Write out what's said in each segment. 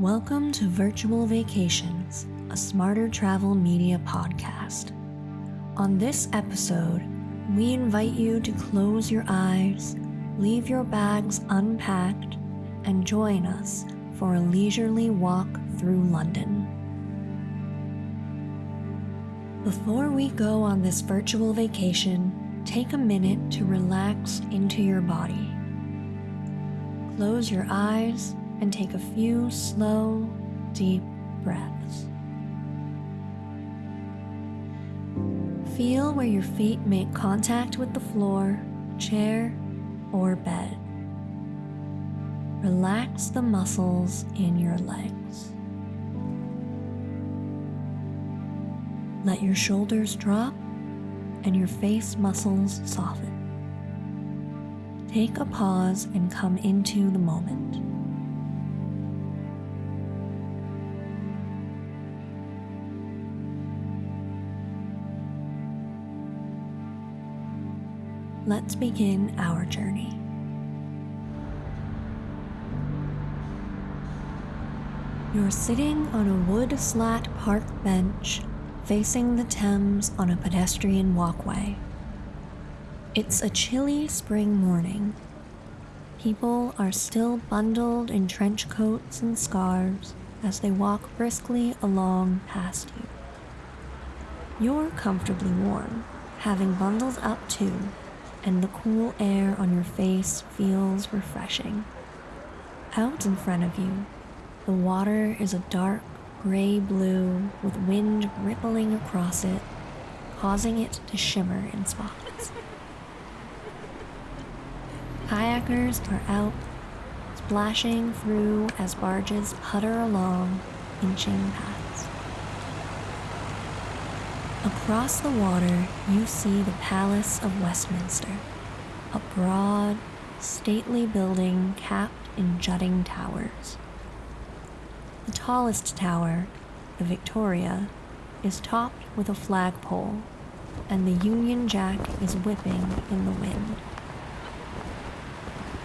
Welcome to Virtual Vacations, a smarter travel media podcast. On this episode, we invite you to close your eyes, leave your bags unpacked, and join us for a leisurely walk through London. Before we go on this virtual vacation, take a minute to relax into your body. Close your eyes and take a few slow, deep breaths. Feel where your feet make contact with the floor, chair, or bed. Relax the muscles in your legs. Let your shoulders drop and your face muscles soften. Take a pause and come into the moment. Let's begin our journey. You're sitting on a wood slat park bench facing the Thames on a pedestrian walkway. It's a chilly spring morning. People are still bundled in trench coats and scarves as they walk briskly along past you. You're comfortably warm, having bundled up too, and the cool air on your face feels refreshing. Out in front of you, the water is a dark gray blue with wind rippling across it, causing it to shimmer in spots. Kayakers are out, splashing through as barges putter along in chain paths. Across the water, you see the Palace of Westminster, a broad, stately building capped in jutting towers. The tallest tower, the Victoria, is topped with a flagpole, and the Union Jack is whipping in the wind.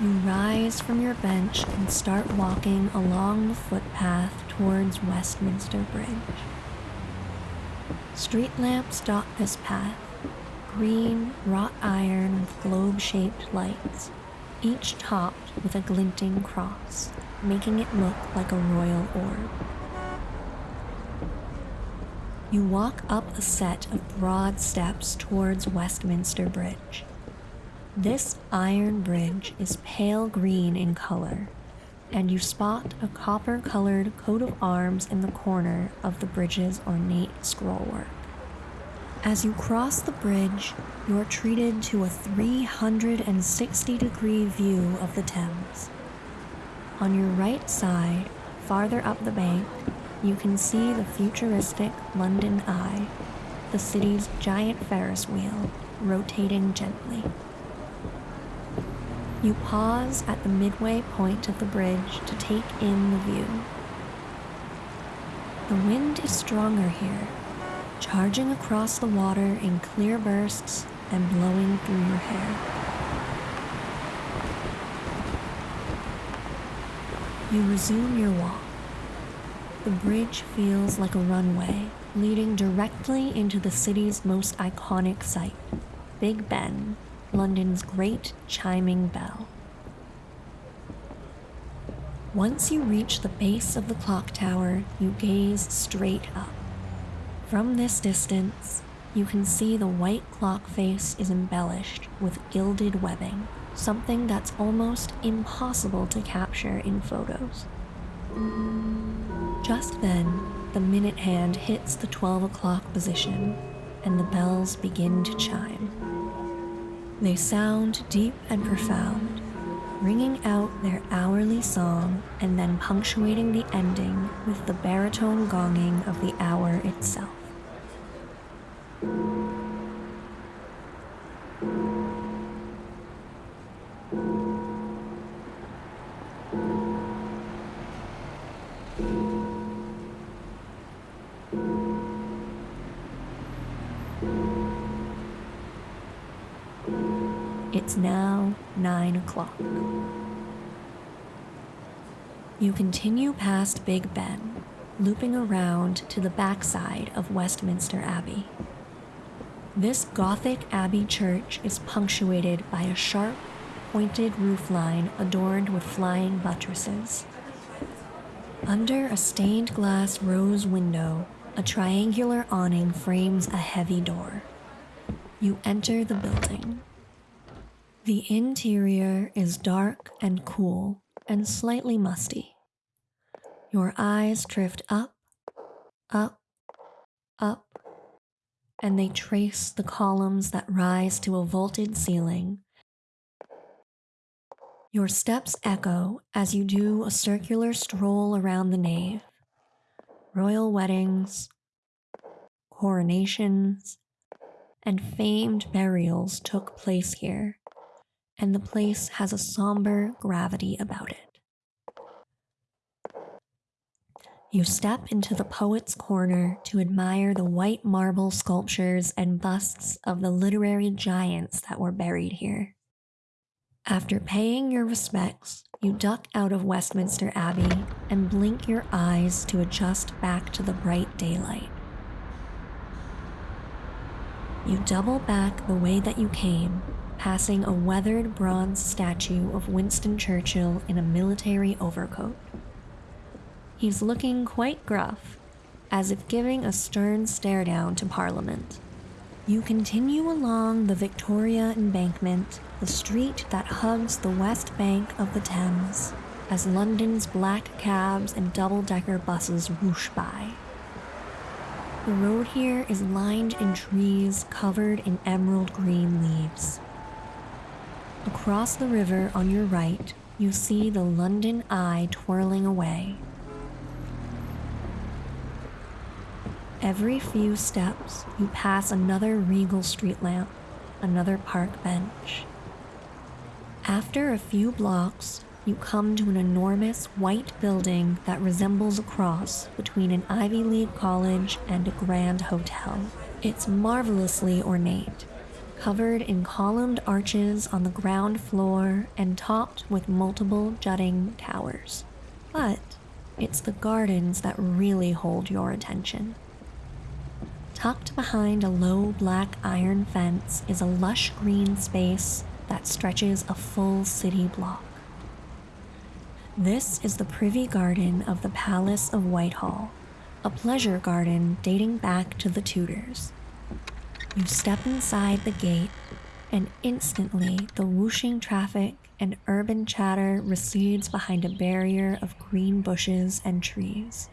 You rise from your bench and start walking along the footpath towards Westminster Bridge. Street lamps dot this path, green wrought iron with globe shaped lights, each topped with a glinting cross making it look like a royal orb. You walk up a set of broad steps towards Westminster Bridge. This iron bridge is pale green in color, and you spot a copper colored coat of arms in the corner of the bridge's ornate scrollwork. As you cross the bridge, you're treated to a 360 degree view of the Thames. On your right side, farther up the bank, you can see the futuristic London Eye, the city's giant Ferris wheel, rotating gently. You pause at the midway point of the bridge to take in the view. The wind is stronger here, charging across the water in clear bursts and blowing through your hair. You resume your walk. The bridge feels like a runway leading directly into the city's most iconic site, Big Ben, London's great chiming bell. Once you reach the base of the clock tower, you gaze straight up. From this distance, you can see the white clock face is embellished with gilded webbing something that's almost impossible to capture in photos. Just then, the minute hand hits the 12 o'clock position and the bells begin to chime. They sound deep and profound, ringing out their hourly song and then punctuating the ending with the baritone gonging of the hour itself. It's now nine o'clock. You continue past Big Ben, looping around to the backside of Westminster Abbey. This Gothic Abbey church is punctuated by a sharp, pointed roofline adorned with flying buttresses. Under a stained glass rose window, a triangular awning frames a heavy door. You enter the building. The interior is dark and cool and slightly musty. Your eyes drift up, up, up, and they trace the columns that rise to a vaulted ceiling. Your steps echo as you do a circular stroll around the nave. Royal weddings, coronations, and famed burials took place here, and the place has a somber gravity about it. You step into the poet's corner to admire the white marble sculptures and busts of the literary giants that were buried here. After paying your respects, you duck out of Westminster Abbey and blink your eyes to adjust back to the bright daylight. You double back the way that you came, passing a weathered bronze statue of Winston Churchill in a military overcoat. He's looking quite gruff, as if giving a stern stare down to Parliament. You continue along the Victoria Embankment, the street that hugs the west bank of the Thames, as London's black cabs and double decker buses whoosh by. The road here is lined in trees covered in emerald green leaves. Across the river on your right, you see the London Eye twirling away, Every few steps, you pass another regal street lamp, another park bench. After a few blocks, you come to an enormous white building that resembles a cross between an Ivy League college and a grand hotel. It's marvelously ornate, covered in columned arches on the ground floor and topped with multiple jutting towers. But it's the gardens that really hold your attention. Tucked behind a low black iron fence is a lush green space that stretches a full city block. This is the privy garden of the Palace of Whitehall, a pleasure garden dating back to the Tudors. You step inside the gate, and instantly the whooshing traffic and urban chatter recedes behind a barrier of green bushes and trees.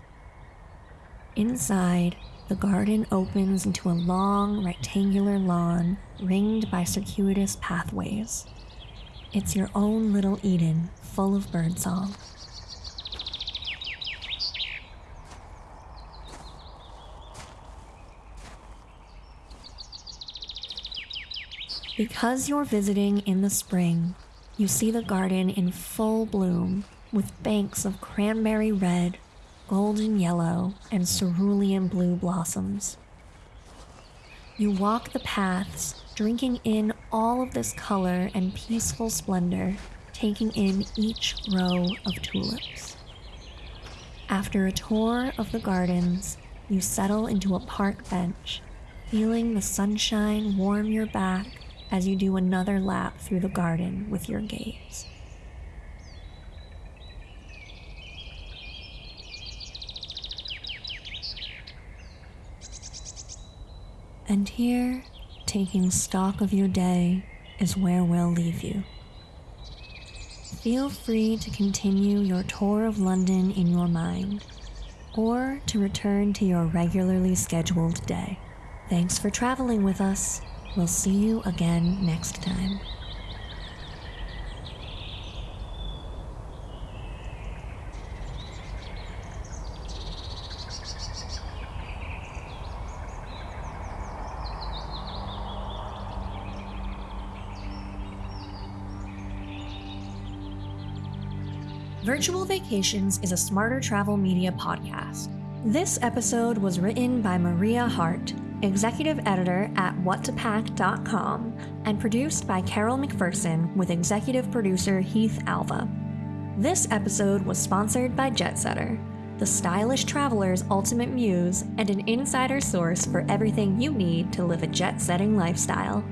Inside, the garden opens into a long rectangular lawn ringed by circuitous pathways. It's your own little Eden, full of birdsong. Because you're visiting in the spring, you see the garden in full bloom with banks of cranberry red, golden yellow, and cerulean blue blossoms. You walk the paths, drinking in all of this color and peaceful splendor, taking in each row of tulips. After a tour of the gardens, you settle into a park bench, feeling the sunshine warm your back as you do another lap through the garden with your gaze. And here, taking stock of your day, is where we'll leave you. Feel free to continue your tour of London in your mind, or to return to your regularly scheduled day. Thanks for traveling with us. We'll see you again next time. Virtual Vacations is a smarter travel media podcast. This episode was written by Maria Hart, executive editor at whattopack.com, and produced by Carol McPherson with executive producer Heath Alva. This episode was sponsored by Jetsetter, the stylish traveler's ultimate muse and an insider source for everything you need to live a jet setting lifestyle.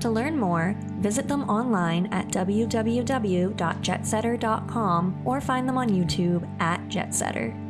To learn more, visit them online at www.jetsetter.com or find them on YouTube at Jetsetter.